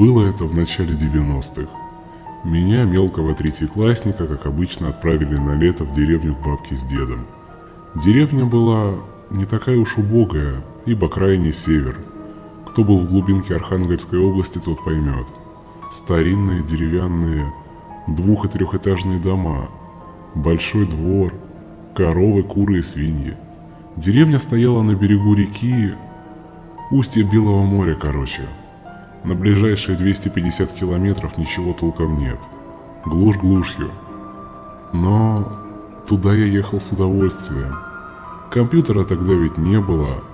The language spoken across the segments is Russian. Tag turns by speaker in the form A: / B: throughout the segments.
A: Было это в начале 90-х. Меня, мелкого третьеклассника, как обычно, отправили на лето в деревню к бабке с дедом. Деревня была не такая уж убогая, ибо крайний север. Кто был в глубинке Архангельской области, тот поймет. Старинные деревянные двух- и трехэтажные дома, большой двор, коровы, куры и свиньи. Деревня стояла на берегу реки, устье Белого моря, короче. На ближайшие 250 километров ничего толком нет. Глушь глушью. Но туда я ехал с удовольствием. Компьютера тогда ведь не было,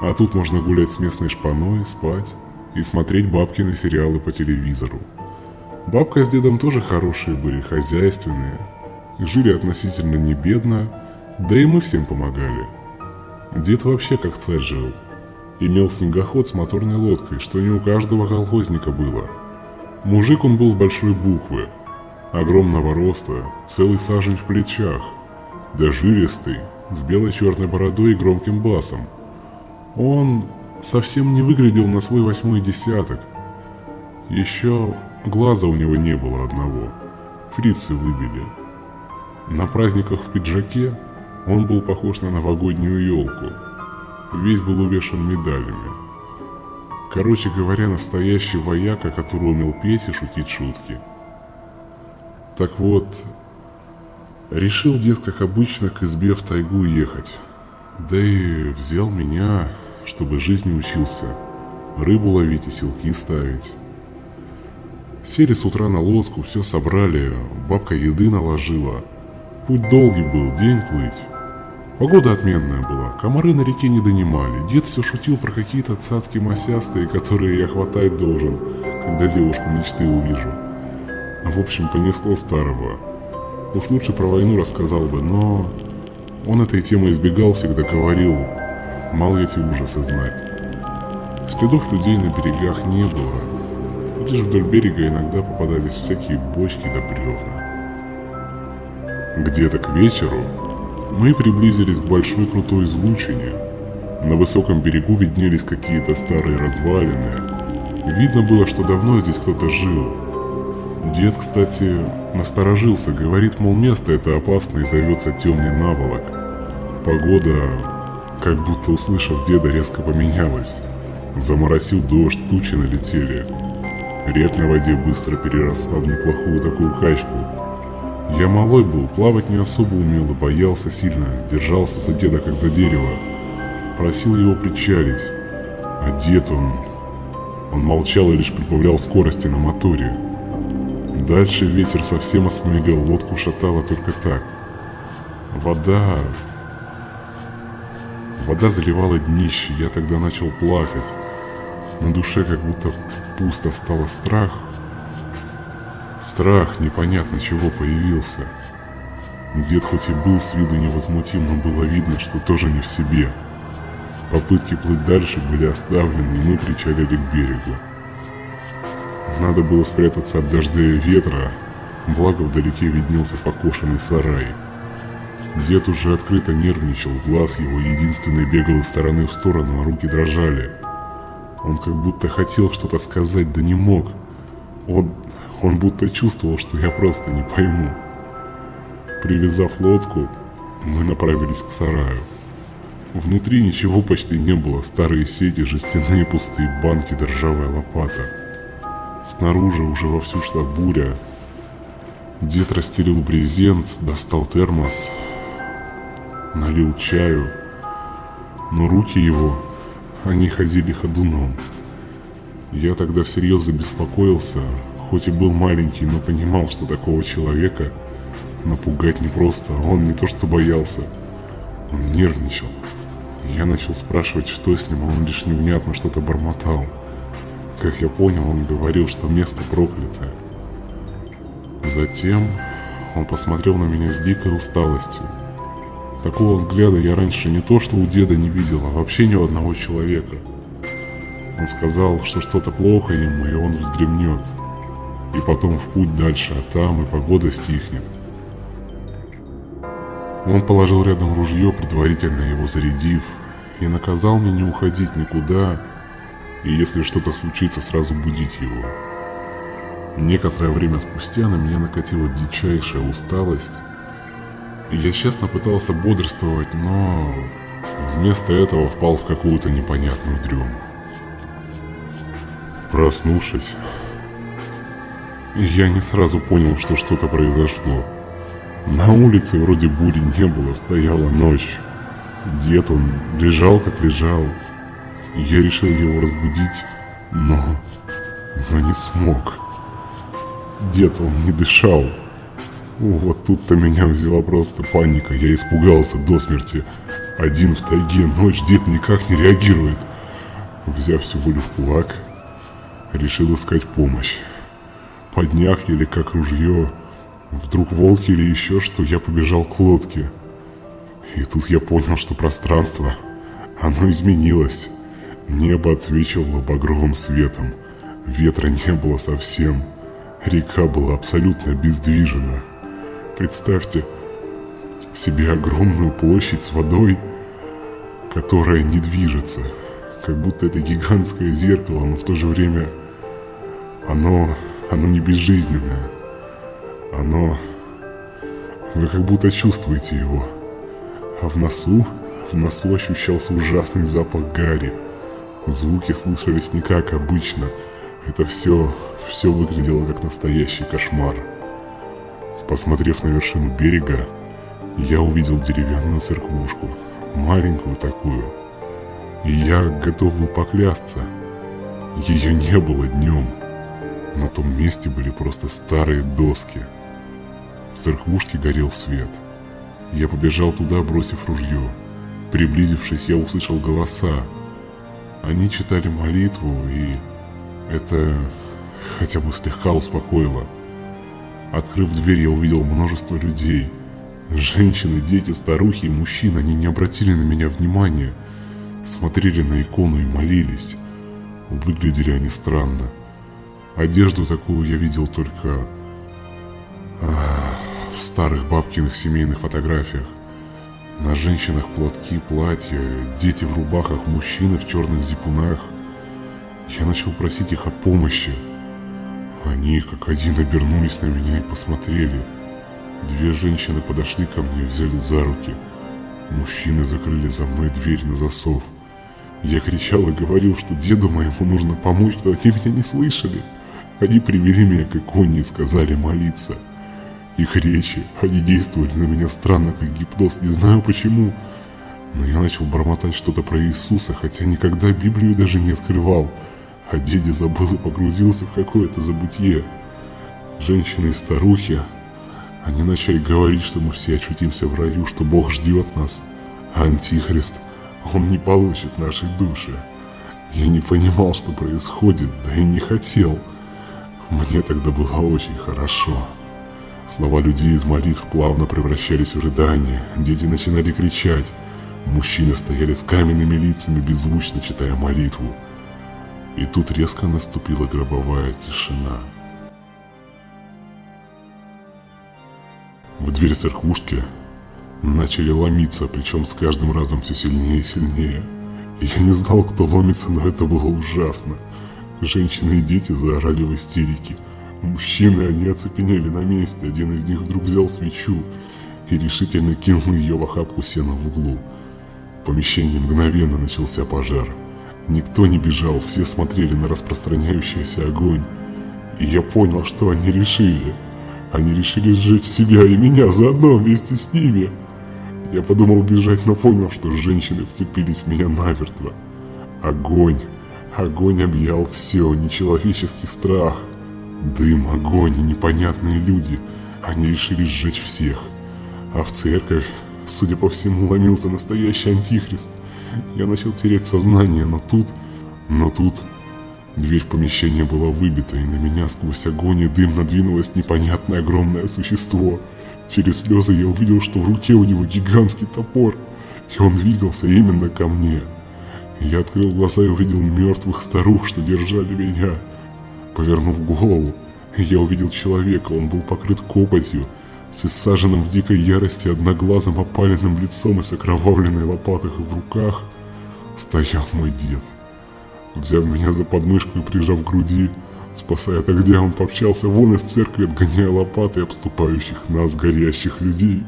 A: а тут можно гулять с местной шпаной, спать и смотреть бабкины сериалы по телевизору. Бабка с дедом тоже хорошие были, хозяйственные. Жили относительно не бедно, да и мы всем помогали. Дед вообще как царь жил. Имел снегоход с моторной лодкой, что не у каждого колхозника было. Мужик он был с большой буквы, огромного роста, целый сажень в плечах, да жилистый, с белой-черной бородой и громким басом. Он совсем не выглядел на свой восьмой десяток. Еще глаза у него не было одного. Фрицы выбили. На праздниках в пиджаке он был похож на новогоднюю елку. Весь был увешан медалями. Короче говоря, настоящий вояка, который умел петь и шутить шутки. Так вот, решил дед, как обычно, к избе в тайгу ехать. Да и взял меня, чтобы жизни учился. Рыбу ловить и селки ставить. Сели с утра на лодку, все собрали, бабка еды наложила. Путь долгий был, день плыть. Погода отменная была, комары на реке не донимали. Дед все шутил про какие-то цацки масястые, которые я хватать должен, когда девушку мечты увижу. В общем, понесло старого. Уж лучше про войну рассказал бы, но... Он этой темы избегал, всегда говорил, мало эти ужасы знать. Следов людей на берегах не было. Лишь вдоль берега иногда попадались всякие бочки да бревна. Где-то к вечеру мы приблизились к большой крутой излучине. На высоком берегу виднелись какие-то старые развалины. Видно было, что давно здесь кто-то жил. Дед, кстати, насторожился, говорит, мол, место это опасно и зовется темный наволок. Погода, как будто услышав деда, резко поменялась. Заморосил дождь, тучи налетели. Рек на воде быстро переросла в неплохую такую качку. Я малой был, плавать не особо умел и боялся сильно, держался за деда как за дерево. Просил его причалить. А дед он... Он молчал и лишь прибавлял скорости на моторе. Дальше ветер совсем осмелел, лодку шатало только так. Вода... Вода заливала днище, я тогда начал плакать. На душе как будто пусто стало страх. Страх непонятно чего появился. Дед хоть и был с виду невозмутим, но было видно, что тоже не в себе. Попытки плыть дальше были оставлены, и мы причалили к берегу. Надо было спрятаться от дождя и ветра, благо вдалеке виднелся покошенный сарай. Дед уже открыто нервничал, глаз его единственный бегал из стороны в сторону, а руки дрожали. Он как будто хотел что-то сказать, да не мог. Он, он будто чувствовал, что я просто не пойму. Привязав лодку, мы направились к сараю. Внутри ничего почти не было, старые сети, жестяные пустые банки да ржавая лопата. Снаружи уже вовсю шла буря. Дед расстелил брезент, достал термос, налил чаю, но руки его, они ходили ходуном. Я тогда всерьез забеспокоился, хоть и был маленький, но понимал, что такого человека напугать непросто, он не то что боялся, он нервничал. Я начал спрашивать, что с ним, а он лишь невнятно что-то бормотал. Как я понял, он говорил, что место проклятое. Затем он посмотрел на меня с дикой усталостью. Такого взгляда я раньше не то что у деда не видел, а вообще ни у одного человека. Он сказал, что что-то плохо ему, и он вздремнет. И потом в путь дальше, а там и погода стихнет. Он положил рядом ружье, предварительно его зарядив, и наказал мне не уходить никуда и если что-то случится, сразу будить его. Некоторое время спустя на меня накатила дичайшая усталость, и я честно пытался бодрствовать, но вместо этого впал в какую-то непонятную дрему. Проснувшись, я не сразу понял, что что-то произошло. На улице вроде бури не было, стояла ночь. Дед он лежал как лежал. Я решил его разбудить, но... но не смог. Дед он не дышал. Вот тут-то меня взяла просто паника. Я испугался до смерти. Один в тайге, ночь, дед никак не реагирует. Взяв всю волю в кулак, решил искать помощь. Подняв еле как ружье, вдруг волки или еще что, я побежал к лодке. И тут я понял, что пространство, оно изменилось. Небо отсвечивало багровым светом. Ветра не было совсем. Река была абсолютно обездвижена. Представьте себе огромную площадь с водой, которая не движется. Как будто это гигантское зеркало, но в то же время оно, оно не безжизненное. Оно... Вы как будто чувствуете его. А в носу, в носу ощущался ужасный запах гари. Звуки слышались не как обычно. Это все, все выглядело как настоящий кошмар. Посмотрев на вершину берега, я увидел деревянную церквушку, маленькую такую. И я готов был поклясться. Ее не было днем. На том месте были просто старые доски. В церквушке горел свет. Я побежал туда, бросив ружье. Приблизившись, я услышал голоса. Они читали молитву, и это хотя бы слегка успокоило. Открыв дверь, я увидел множество людей. Женщины, дети, старухи и мужчины, они не обратили на меня внимания. Смотрели на икону и молились. Выглядели они странно. Одежду такую я видел только а, в старых бабкиных семейных фотографиях. На женщинах платки, платья, дети в рубахах, мужчины в черных зипунах. Я начал просить их о помощи. Они как один обернулись на меня и посмотрели. Две женщины подошли ко мне и взяли за руки. Мужчины закрыли за мной дверь на засов. Я кричал и говорил, что деду моему нужно помочь, но они меня не слышали. Они привели меня к иконе и сказали молиться. Их речи, они действовали на меня странно, как гипноз, не знаю почему. Но я начал бормотать что-то про Иисуса, хотя никогда Библию даже не открывал. А дядя забыл и погрузился в какое-то забытье. Женщины и старухи, они начали говорить, что мы все очутимся в раю, что Бог ждет нас, а Антихрист, он не получит нашей души. Я не понимал, что происходит, да и не хотел. Мне тогда было очень хорошо. Слова людей из молитв плавно превращались в рыдания, дети начинали кричать, мужчины стояли с каменными лицами, беззвучно читая молитву. И тут резко наступила гробовая тишина. В дверь церквушки начали ломиться, причем с каждым разом все сильнее и сильнее. Я не знал, кто ломится, но это было ужасно. Женщины и дети заорали в истерике. Мужчины, они оцепенели на месте. Один из них вдруг взял свечу и решительно кинул ее в охапку сена в углу. В помещении мгновенно начался пожар. Никто не бежал, все смотрели на распространяющийся огонь. И я понял, что они решили – они решили сжечь себя и меня заодно вместе с ними. Я подумал бежать, но понял, что женщины вцепились в меня намертво. Огонь. Огонь объял все, нечеловеческий страх. Дым, огонь и непонятные люди. Они решили сжечь всех. А в церковь, судя по всему, ломился настоящий антихрист. Я начал терять сознание, но тут... Но тут Дверь в помещение была выбита, и на меня сквозь огонь и дым надвинулось непонятное огромное существо. Через слезы я увидел, что в руке у него гигантский топор, и он двигался именно ко мне. Я открыл глаза и увидел мертвых старух, что держали меня. Повернув голову, я увидел человека, он был покрыт копотью, с иссаженным в дикой ярости одноглазым опаленным лицом и с окровавленной лопатой в руках, стоял мой дед. Взяв меня за подмышку и прижав к груди, спасая от огня, он помчался вон из церкви, отгоняя лопатой обступающих нас горящих людей.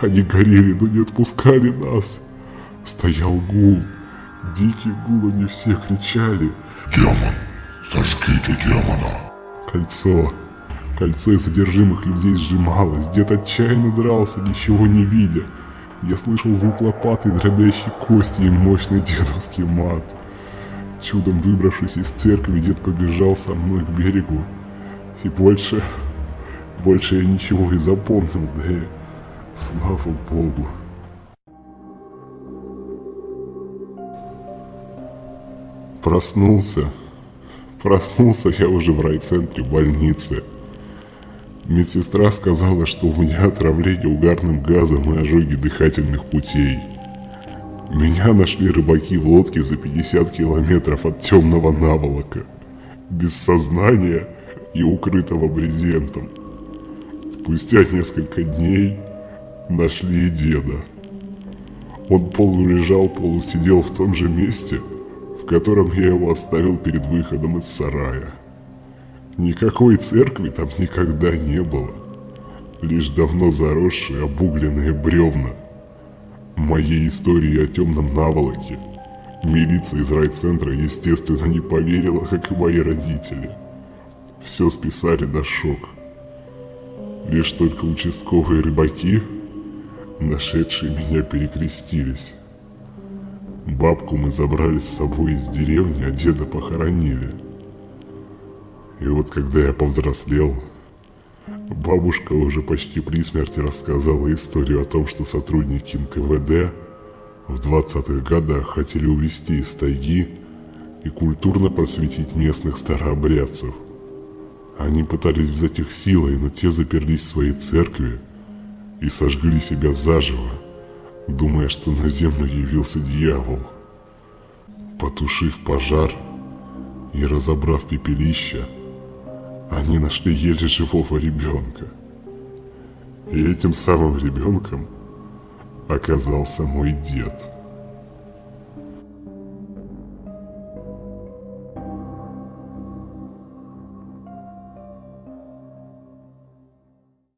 A: Они горели, но не отпускали нас. Стоял гул. Дикий гул, они все кричали.
B: «Демон! Сожгите демона!»
A: Кольцо. Кольцо из содержимых людей сжималось. Дед отчаянно дрался, ничего не видя. Я слышал звук лопаты, дробящей кости и мощный дедовский мат. Чудом выбравшись из церкви, дед побежал со мной к берегу. И больше, больше я ничего не запомнил, да и слава богу. Проснулся. Проснулся я уже в райцентре больницы. Медсестра сказала, что у меня отравление угарным газом и ожоги дыхательных путей. Меня нашли рыбаки в лодке за 50 километров от темного наволока, без сознания и укрытого брезентом. Спустя несколько дней нашли и деда. Он полулежал, полусидел в том же месте, в котором я его оставил перед выходом из сарая. Никакой церкви там никогда не было. Лишь давно заросшие обугленные бревна. Моей истории о темном наволоке милиция из райцентра, естественно, не поверила, как и мои родители. Все списали на шок. Лишь только участковые рыбаки, нашедшие меня, перекрестились. Бабку мы забрали с собой из деревни, а деда похоронили – и вот когда я повзрослел, бабушка уже почти при смерти рассказала историю о том, что сотрудники НКВД в 20-х годах хотели увезти из тайги и культурно просветить местных старообрядцев. Они пытались взять их силой, но те заперлись в своей церкви и сожгли себя заживо, думая, что на землю явился дьявол. Потушив пожар и разобрав пепелище, они нашли еле живого ребенка. И этим самым ребенком оказался мой дед.